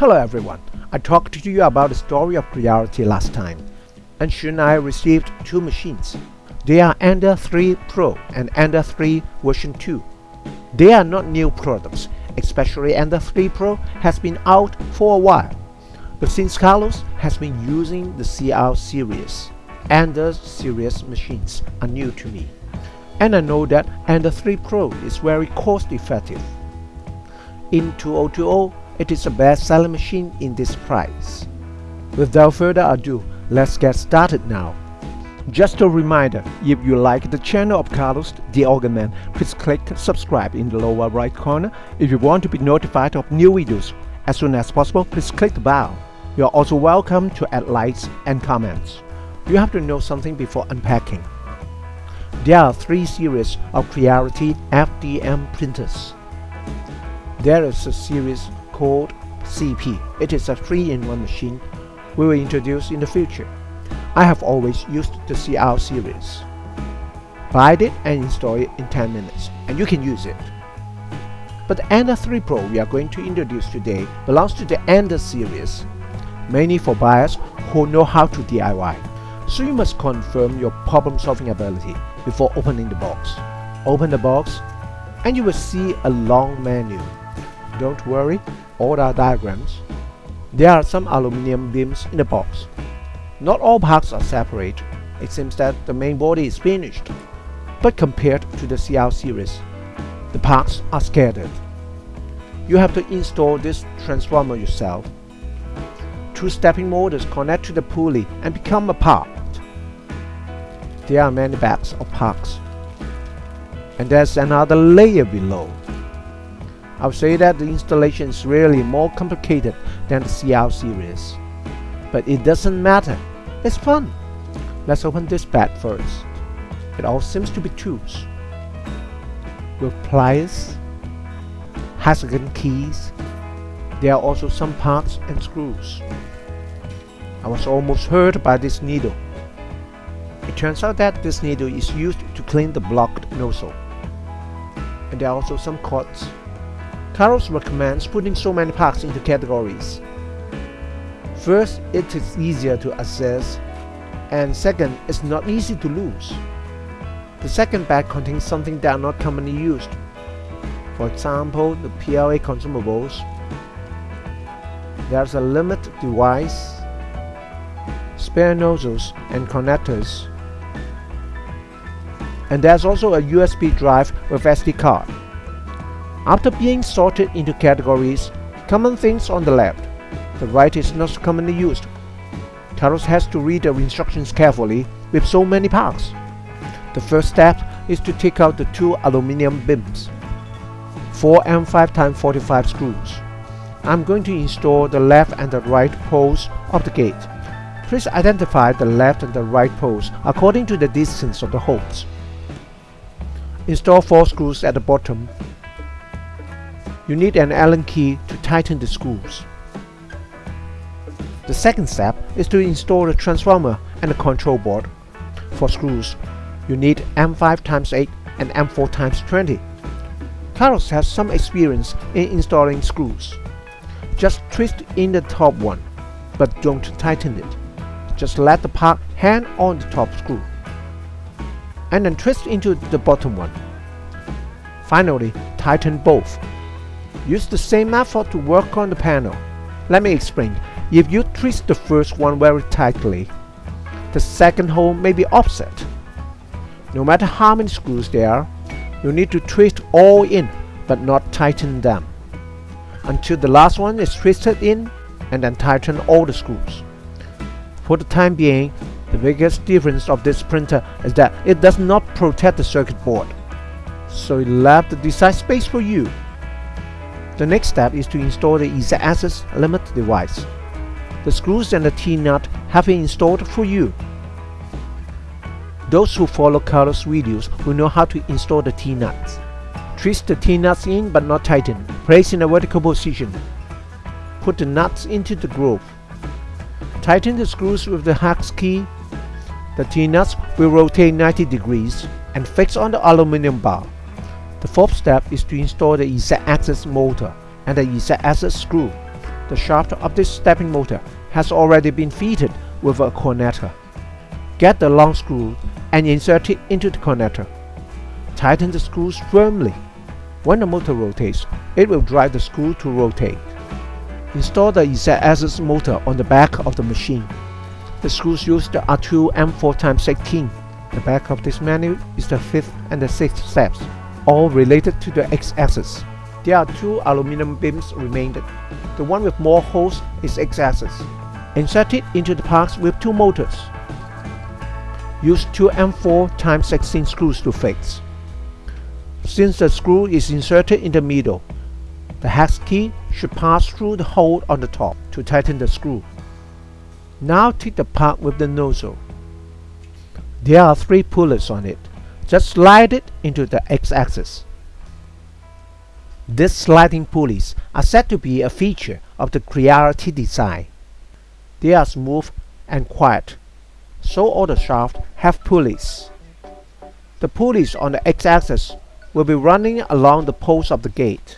Hello everyone, I talked to you about the story of Creality last time. And soon I received two machines. They are Ender 3 Pro and Ender 3 version 2. They are not new products, especially Ender 3 Pro has been out for a while. But since Carlos has been using the CR series, Ender series machines are new to me. And I know that Ender 3 Pro is very cost effective. In 2020, it is a best-selling machine in this price. Without further ado, let's get started now. Just a reminder, if you like the channel of Carlos the Organ Man, please click subscribe in the lower right corner. If you want to be notified of new videos as soon as possible, please click the bell. You are also welcome to add likes and comments. You have to know something before unpacking. There are three series of Creality FDM printers. There is a series called CP. It is a 3-in-1 machine we will introduce in the future. I have always used the CR series. Buy it and install it in 10 minutes and you can use it. But the Ender 3 Pro we are going to introduce today belongs to the Ender series, mainly for buyers who know how to DIY. So you must confirm your problem solving ability before opening the box. Open the box and you will see a long menu. Don't worry, all are diagrams. There are some aluminum beams in the box. Not all parts are separate. It seems that the main body is finished. But compared to the CL series, the parts are scattered. You have to install this transformer yourself. Two stepping motors connect to the pulley and become a part. There are many bags of parts. And there's another layer below. I would say that the installation is really more complicated than the CL series. But it doesn't matter, it's fun. Let's open this bag first. It all seems to be tools. With pliers, hexagon keys, there are also some parts and screws. I was almost hurt by this needle. It turns out that this needle is used to clean the blocked nozzle. And there are also some cords Carlos recommends putting so many parts into categories. First, it is easier to access, and second, it's not easy to lose. The second bag contains something that are not commonly used. For example, the PLA consumables. There's a limit device, spare nozzles and connectors, and there's also a USB drive with SD card. After being sorted into categories, common things on the left, the right is not commonly used. Carlos has to read the instructions carefully with so many parts. The first step is to take out the two aluminum beams, 4 M5x45 screws. I'm going to install the left and the right poles of the gate. Please identify the left and the right poles according to the distance of the holes. Install 4 screws at the bottom you need an Allen key to tighten the screws. The second step is to install the transformer and the control board. For screws, you need M5x8 and M4x20. Carlos has some experience in installing screws. Just twist in the top one, but don't tighten it. Just let the part hang on the top screw. And then twist into the bottom one. Finally, tighten both. Use the same method to work on the panel. Let me explain. If you twist the first one very tightly, the second hole may be offset. No matter how many screws there are, you need to twist all in but not tighten them until the last one is twisted in and then tighten all the screws. For the time being, the biggest difference of this printer is that it does not protect the circuit board, so it left the design space for you the next step is to install the Z-axis limit device. The screws and the T-nut have been installed for you. Those who follow Carlos' videos will know how to install the T-nuts. Twist the T-nuts in but not tighten. Place in a vertical position. Put the nuts into the groove. Tighten the screws with the hex key. The T-nuts will rotate 90 degrees and fix on the aluminum bar. The fourth step is to install the Z-axis motor and the Z-axis screw. The shaft of this stepping motor has already been fitted with a connector. Get the long screw and insert it into the connector. Tighten the screws firmly. When the motor rotates, it will drive the screw to rotate. Install the Z-axis motor on the back of the machine. The screws used are two M4x16. The back of this manual is the fifth and the sixth steps, all related to the X-axis. There are two aluminum beams remaining. The one with more holes is X-axis. Insert it into the parts with two motors. Use two M4 x 16 screws to fix. Since the screw is inserted in the middle, the hex key should pass through the hole on the top to tighten the screw. Now take the part with the nozzle. There are three pulleys on it. Just slide it into the x-axis. These sliding pulleys are said to be a feature of the Creality design. They are smooth and quiet, so all the shafts have pulleys. The pulleys on the x-axis will be running along the posts of the gate.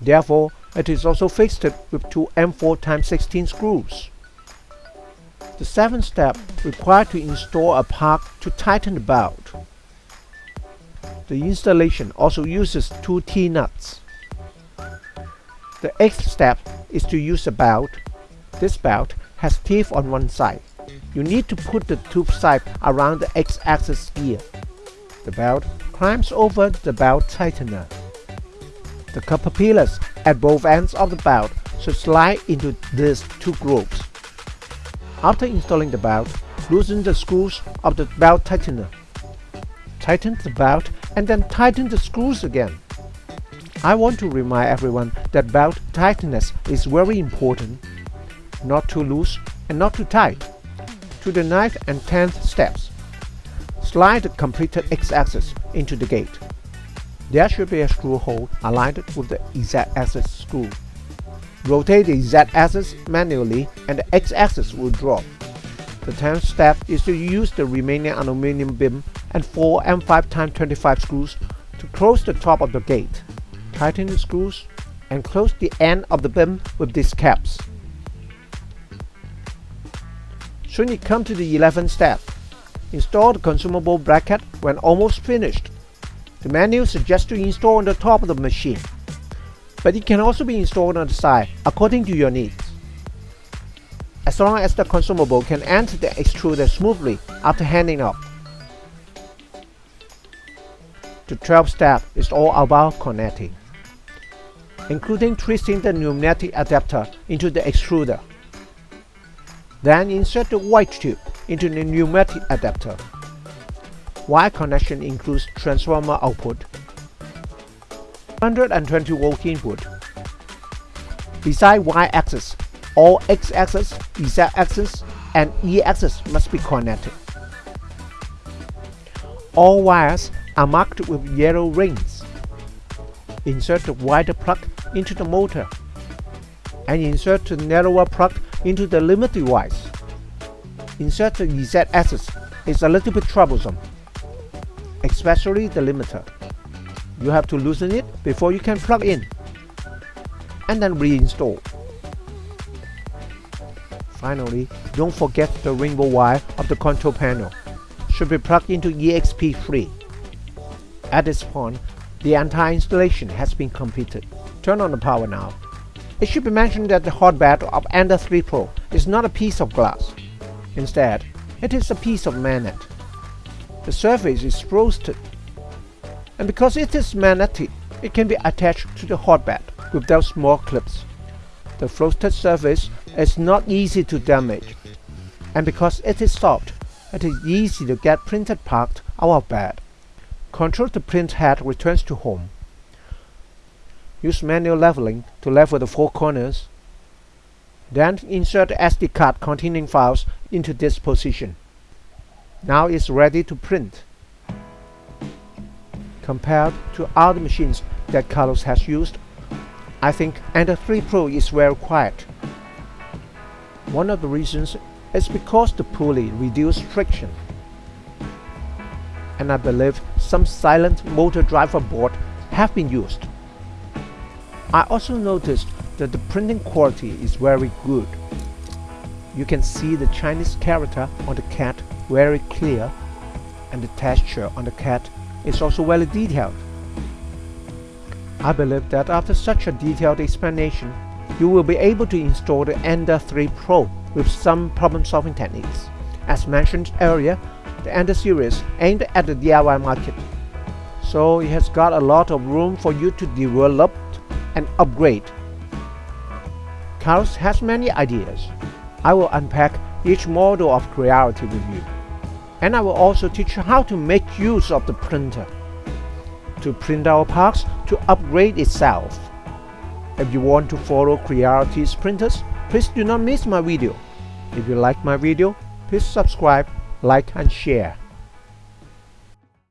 Therefore, it is also fixed with two M4 x 16 screws. The seventh step required to install a part to tighten the belt. The installation also uses two T-nuts. The eighth step is to use a belt. This belt has teeth on one side. You need to put the tube side around the X-axis gear. The belt climbs over the belt tightener. The copper pillars at both ends of the belt should slide into these two grooves. After installing the belt, loosen the screws of the belt tightener. Tighten the belt and then tighten the screws again. I want to remind everyone that belt tightness is very important. Not too loose and not too tight. To the 9th and 10th steps. Slide the completed X-axis into the gate. There should be a screw hole aligned with the Z-axis screw. Rotate the Z-axis manually and the X-axis will drop. The 10th step is to use the remaining aluminum beam and 4 M5x25 screws to close the top of the gate. Tighten the screws and close the end of the beam with these caps. Soon you come to the 11th step. Install the consumable bracket when almost finished. The manual suggests to install on the top of the machine, but it can also be installed on the side according to your needs. As long as the consumable can enter the extruder smoothly after handing up. The 12th step is all about connecting, including twisting the pneumatic adapter into the extruder. Then insert the white tube into the pneumatic adapter. Wire connection includes transformer output, 120 volt input. Beside Y-axis, all X-axis, Z-axis, and E-axis must be connected. All wires are marked with yellow rings. Insert the wider plug into the motor and insert the narrower plug into the limit device. Insert the Z-axis is a little bit troublesome especially the limiter. You have to loosen it before you can plug in and then reinstall. Finally, don't forget the rainbow wire of the control panel should be plugged into EXP3. At this point, the entire installation has been completed. Turn on the power now. It should be mentioned that the hot bed of Ender 3 Pro is not a piece of glass. Instead, it is a piece of magnet. The surface is frosted, and because it is magnetic, it can be attached to the hotbed without small clips. The frosted surface is not easy to damage, and because it is soft, it is easy to get printed part out of bed. Control the print head returns to home. Use manual leveling to level the four corners. Then insert SD card containing files into this position. Now it's ready to print. Compared to other machines that Carlos has used, I think Ender 3 Pro is very quiet. One of the reasons is because the pulley reduces friction. I believe some silent motor driver board have been used. I also noticed that the printing quality is very good. You can see the Chinese character on the cat very clear and the texture on the cat is also very detailed. I believe that after such a detailed explanation, you will be able to install the Ender 3 Pro with some problem-solving techniques. As mentioned earlier, the Ender series aimed at the DIY market, so it has got a lot of room for you to develop and upgrade. Carlos has many ideas. I will unpack each model of Creality with you. And I will also teach you how to make use of the printer to print our parts to upgrade itself. If you want to follow Creality's printers, please do not miss my video. If you like my video, please subscribe, like and share.